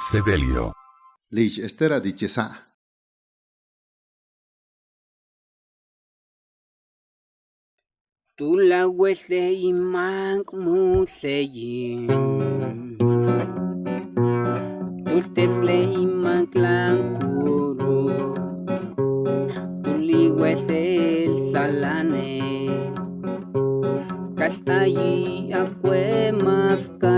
Sedelio. Lich estera dichesa. Tu la wese imank museyin. Tu tefle imank lankuru. Tu li wese el salane. Kastayi akwe mafka.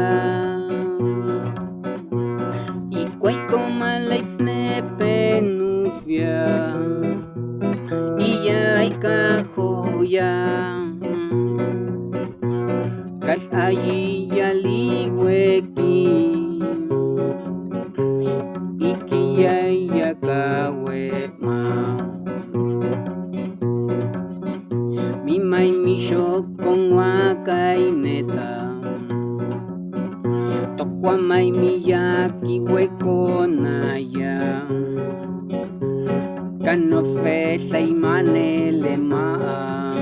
Ya hay cajoya. Kas ayi yali weki. Iki ya ya kawe ma. Mi mai mi con wakaineta. Tokwa mai miyaki hueco naya. Kanofe saimanele maa.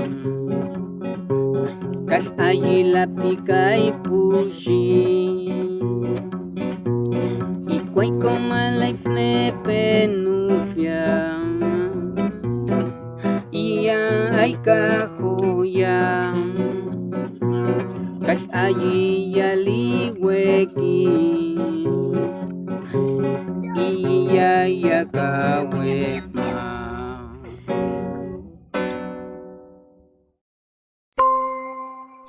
Kas ayi la pica y pushi. Y cuay coma la ifne penufia. Y ya hay cajoya. Kas ayi ya li. Y ya ya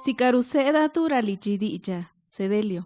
kawe ma. Si caruseda turalichidicha, Sedelio.